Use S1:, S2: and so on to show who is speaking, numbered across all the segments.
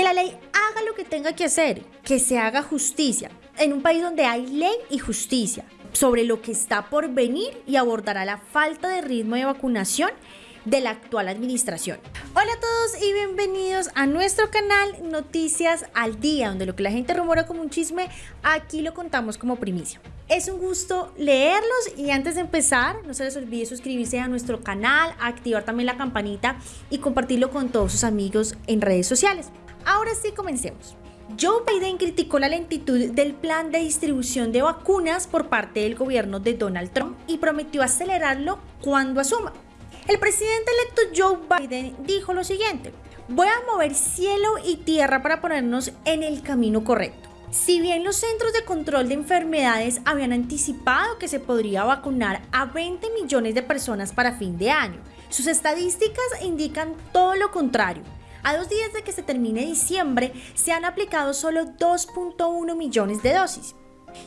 S1: Que la ley haga lo que tenga que hacer, que se haga justicia, en un país donde hay ley y justicia sobre lo que está por venir y abordará la falta de ritmo de vacunación de la actual administración. Hola a todos y bienvenidos a nuestro canal Noticias al Día, donde lo que la gente rumora como un chisme, aquí lo contamos como primicia. Es un gusto leerlos y antes de empezar, no se les olvide suscribirse a nuestro canal, activar también la campanita y compartirlo con todos sus amigos en redes sociales. Ahora sí, comencemos. Joe Biden criticó la lentitud del plan de distribución de vacunas por parte del gobierno de Donald Trump y prometió acelerarlo cuando asuma. El presidente electo Joe Biden dijo lo siguiente, voy a mover cielo y tierra para ponernos en el camino correcto. Si bien los Centros de Control de Enfermedades habían anticipado que se podría vacunar a 20 millones de personas para fin de año, sus estadísticas indican todo lo contrario. A dos días de que se termine diciembre, se han aplicado solo 2.1 millones de dosis.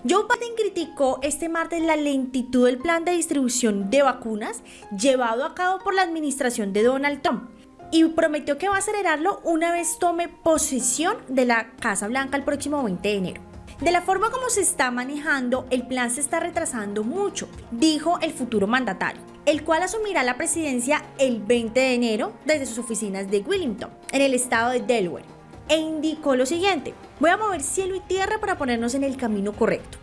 S1: Joe Biden criticó este martes la lentitud del plan de distribución de vacunas llevado a cabo por la administración de Donald Trump y prometió que va a acelerarlo una vez tome posesión de la Casa Blanca el próximo 20 de enero. De la forma como se está manejando, el plan se está retrasando mucho, dijo el futuro mandatario, el cual asumirá la presidencia el 20 de enero desde sus oficinas de Wilmington, en el estado de Delaware e indicó lo siguiente, voy a mover cielo y tierra para ponernos en el camino correcto.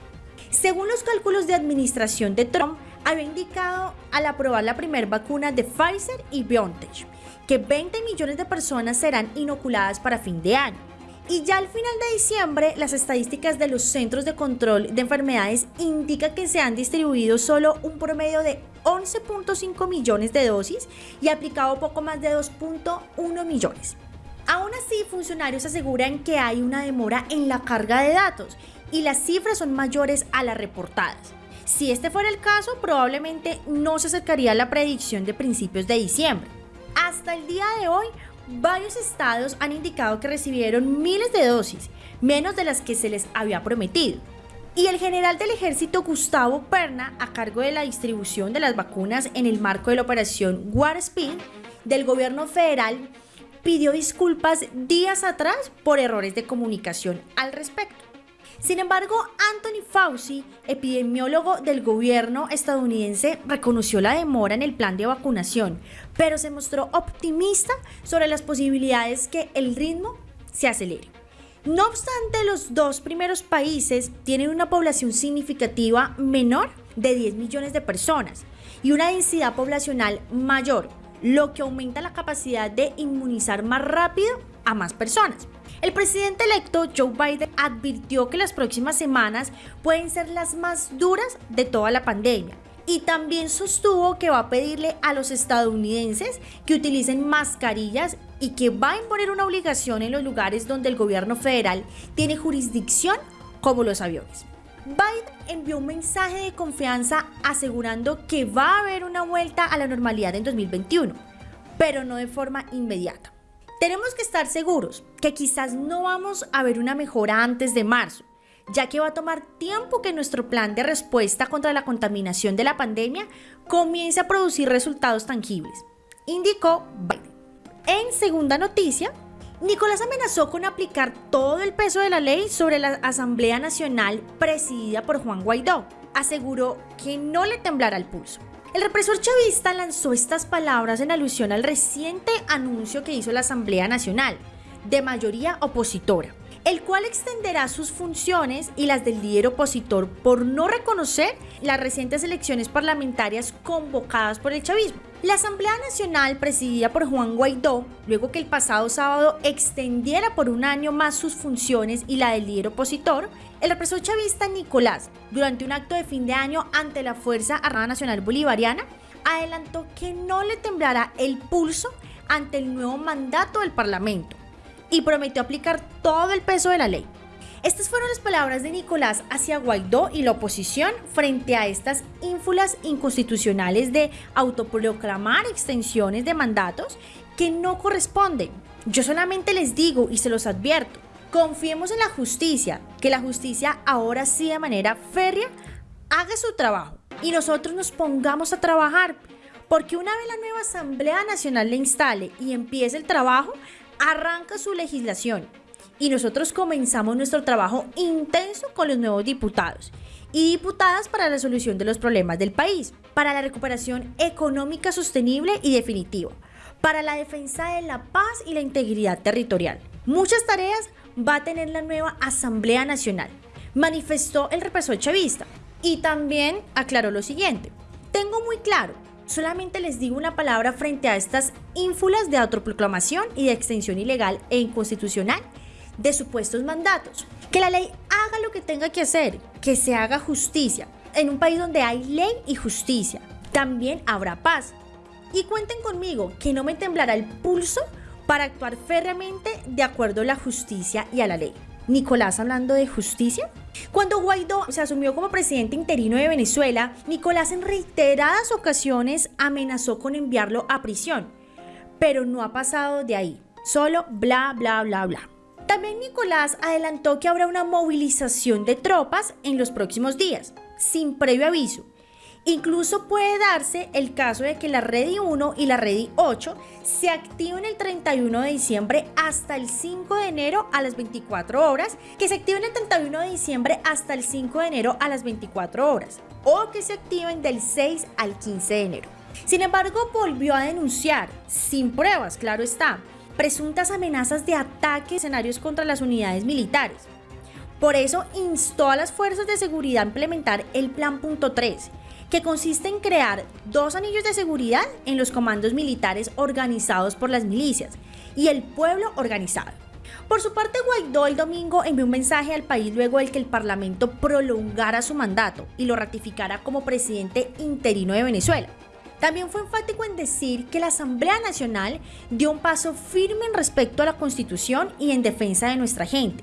S1: Según los cálculos de administración de Trump, había indicado al aprobar la primera vacuna de Pfizer y BioNTech que 20 millones de personas serán inoculadas para fin de año. Y ya al final de diciembre, las estadísticas de los Centros de Control de Enfermedades indican que se han distribuido solo un promedio de 11.5 millones de dosis y aplicado poco más de 2.1 millones. Aún así, funcionarios aseguran que hay una demora en la carga de datos y las cifras son mayores a las reportadas. Si este fuera el caso, probablemente no se acercaría a la predicción de principios de diciembre. Hasta el día de hoy, varios estados han indicado que recibieron miles de dosis, menos de las que se les había prometido. Y el general del ejército Gustavo Perna, a cargo de la distribución de las vacunas en el marco de la operación War del gobierno federal, pidió disculpas días atrás por errores de comunicación al respecto. Sin embargo, Anthony Fauci, epidemiólogo del gobierno estadounidense, reconoció la demora en el plan de vacunación, pero se mostró optimista sobre las posibilidades que el ritmo se acelere. No obstante, los dos primeros países tienen una población significativa menor de 10 millones de personas y una densidad poblacional mayor, lo que aumenta la capacidad de inmunizar más rápido a más personas. El presidente electo Joe Biden advirtió que las próximas semanas pueden ser las más duras de toda la pandemia y también sostuvo que va a pedirle a los estadounidenses que utilicen mascarillas y que va a imponer una obligación en los lugares donde el gobierno federal tiene jurisdicción como los aviones. Biden envió un mensaje de confianza asegurando que va a haber una vuelta a la normalidad en 2021, pero no de forma inmediata. Tenemos que estar seguros que quizás no vamos a ver una mejora antes de marzo, ya que va a tomar tiempo que nuestro plan de respuesta contra la contaminación de la pandemia comience a producir resultados tangibles, indicó Biden. En segunda noticia, Nicolás amenazó con aplicar todo el peso de la ley sobre la Asamblea Nacional presidida por Juan Guaidó. Aseguró que no le temblará el pulso. El represor chavista lanzó estas palabras en alusión al reciente anuncio que hizo la Asamblea Nacional, de mayoría opositora, el cual extenderá sus funciones y las del líder opositor por no reconocer las recientes elecciones parlamentarias convocadas por el chavismo. La Asamblea Nacional, presidida por Juan Guaidó, luego que el pasado sábado extendiera por un año más sus funciones y la del líder opositor, el represor chavista Nicolás, durante un acto de fin de año ante la Fuerza Armada Nacional Bolivariana, adelantó que no le temblará el pulso ante el nuevo mandato del Parlamento y prometió aplicar todo el peso de la ley. Estas fueron las palabras de Nicolás hacia Guaidó y la oposición frente a estas ínfulas inconstitucionales de autoproclamar extensiones de mandatos que no corresponden. Yo solamente les digo y se los advierto, confiemos en la justicia, que la justicia ahora sí de manera férrea haga su trabajo y nosotros nos pongamos a trabajar, porque una vez la nueva Asamblea Nacional le instale y empiece el trabajo, arranca su legislación y nosotros comenzamos nuestro trabajo intenso con los nuevos diputados y diputadas para la solución de los problemas del país, para la recuperación económica sostenible y definitiva, para la defensa de la paz y la integridad territorial. Muchas tareas va a tener la nueva Asamblea Nacional, manifestó el represor chavista y también aclaró lo siguiente. Tengo muy claro, solamente les digo una palabra frente a estas ínfulas de autoproclamación y de extensión ilegal e inconstitucional de supuestos mandatos. Que la ley haga lo que tenga que hacer, que se haga justicia. En un país donde hay ley y justicia, también habrá paz. Y cuenten conmigo que no me temblará el pulso para actuar férreamente de acuerdo a la justicia y a la ley. Nicolás hablando de justicia. Cuando Guaidó se asumió como presidente interino de Venezuela, Nicolás en reiteradas ocasiones amenazó con enviarlo a prisión, pero no ha pasado de ahí, solo bla bla bla bla. También Nicolás adelantó que habrá una movilización de tropas en los próximos días, sin previo aviso. Incluso puede darse el caso de que la Redi 1 y la Redi 8 se activen el 31 de diciembre hasta el 5 de enero a las 24 horas, que se activen el 31 de diciembre hasta el 5 de enero a las 24 horas, o que se activen del 6 al 15 de enero. Sin embargo, volvió a denunciar, sin pruebas, claro está, presuntas amenazas de ataque escenarios contra las unidades militares. Por eso instó a las fuerzas de seguridad a implementar el Plan Punto 3, que consiste en crear dos anillos de seguridad en los comandos militares organizados por las milicias y el pueblo organizado. Por su parte, Guaidó el domingo envió un mensaje al país luego de que el Parlamento prolongara su mandato y lo ratificara como presidente interino de Venezuela. También fue enfático en decir que la Asamblea Nacional dio un paso firme en respecto a la Constitución y en defensa de nuestra gente.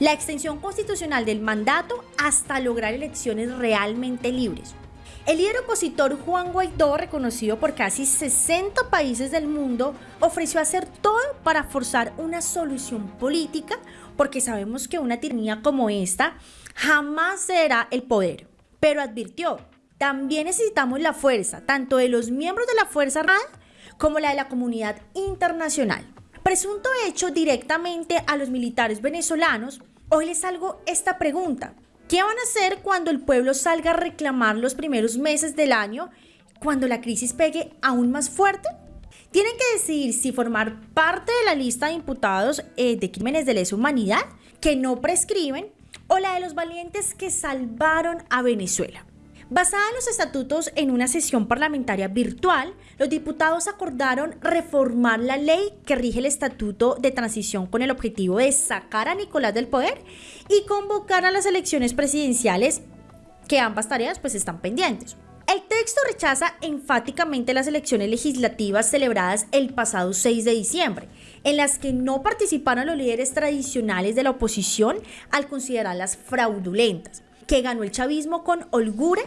S1: La extensión constitucional del mandato hasta lograr elecciones realmente libres. El líder opositor Juan Guaidó, reconocido por casi 60 países del mundo, ofreció hacer todo para forzar una solución política porque sabemos que una tiranía como esta jamás será el poder. Pero advirtió también necesitamos la fuerza, tanto de los miembros de la Fuerza Armada como la de la comunidad internacional. Presunto hecho directamente a los militares venezolanos, hoy les salgo esta pregunta. ¿Qué van a hacer cuando el pueblo salga a reclamar los primeros meses del año, cuando la crisis pegue aún más fuerte? Tienen que decidir si formar parte de la lista de imputados eh, de crímenes de lesa humanidad que no prescriben o la de los valientes que salvaron a Venezuela. Basada en los estatutos en una sesión parlamentaria virtual, los diputados acordaron reformar la ley que rige el estatuto de transición con el objetivo de sacar a Nicolás del poder y convocar a las elecciones presidenciales, que ambas tareas pues están pendientes. El texto rechaza enfáticamente las elecciones legislativas celebradas el pasado 6 de diciembre, en las que no participaron los líderes tradicionales de la oposición al considerarlas fraudulentas que ganó el chavismo con holgura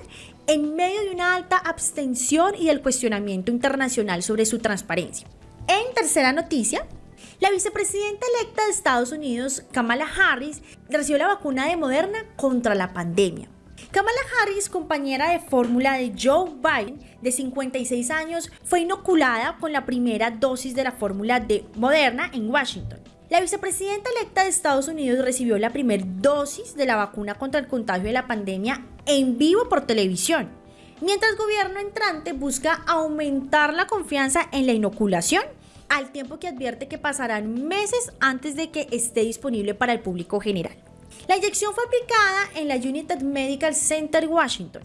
S1: en medio de una alta abstención y del cuestionamiento internacional sobre su transparencia. En tercera noticia, la vicepresidenta electa de Estados Unidos, Kamala Harris, recibió la vacuna de Moderna contra la pandemia. Kamala Harris, compañera de fórmula de Joe Biden, de 56 años, fue inoculada con la primera dosis de la fórmula de Moderna en Washington. La vicepresidenta electa de Estados Unidos recibió la primera dosis de la vacuna contra el contagio de la pandemia en vivo por televisión, mientras el gobierno entrante busca aumentar la confianza en la inoculación al tiempo que advierte que pasarán meses antes de que esté disponible para el público general. La inyección fue aplicada en la United Medical Center Washington,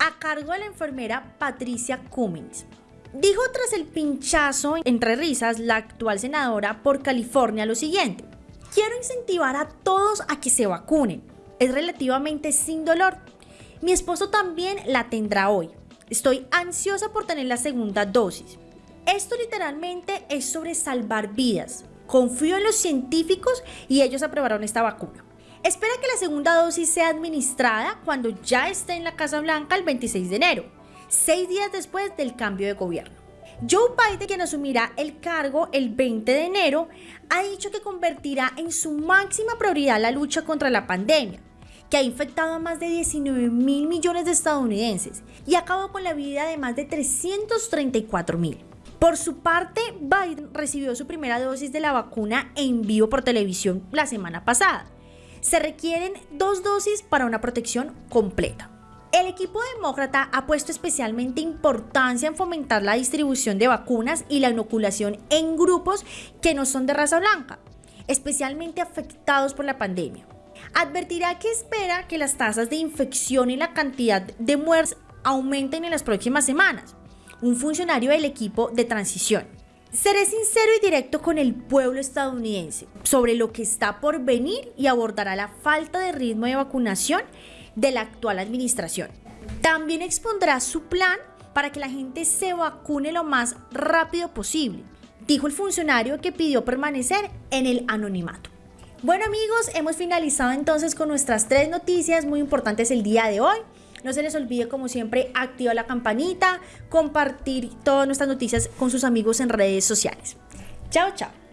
S1: a cargo de la enfermera Patricia Cummings. Dijo tras el pinchazo entre risas la actual senadora por California lo siguiente. Quiero incentivar a todos a que se vacunen. Es relativamente sin dolor. Mi esposo también la tendrá hoy. Estoy ansiosa por tener la segunda dosis. Esto literalmente es sobre salvar vidas. Confío en los científicos y ellos aprobaron esta vacuna. Espera que la segunda dosis sea administrada cuando ya esté en la Casa Blanca el 26 de enero seis días después del cambio de gobierno. Joe Biden, quien asumirá el cargo el 20 de enero, ha dicho que convertirá en su máxima prioridad la lucha contra la pandemia, que ha infectado a más de 19 mil millones de estadounidenses y acabó con la vida de más de 334 mil. Por su parte, Biden recibió su primera dosis de la vacuna en vivo por televisión la semana pasada. Se requieren dos dosis para una protección completa. El equipo demócrata ha puesto especialmente importancia en fomentar la distribución de vacunas y la inoculación en grupos que no son de raza blanca, especialmente afectados por la pandemia. Advertirá que espera que las tasas de infección y la cantidad de muertes aumenten en las próximas semanas. Un funcionario del equipo de transición. Seré sincero y directo con el pueblo estadounidense sobre lo que está por venir y abordará la falta de ritmo de vacunación de la actual administración. También expondrá su plan para que la gente se vacune lo más rápido posible, dijo el funcionario que pidió permanecer en el anonimato. Bueno amigos, hemos finalizado entonces con nuestras tres noticias muy importantes el día de hoy. No se les olvide, como siempre, activar la campanita, compartir todas nuestras noticias con sus amigos en redes sociales. Chao, chao.